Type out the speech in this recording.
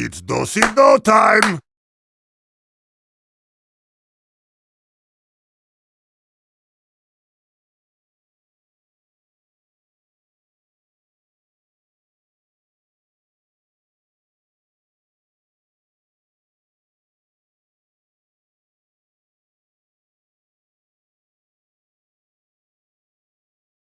It's do-si-do time!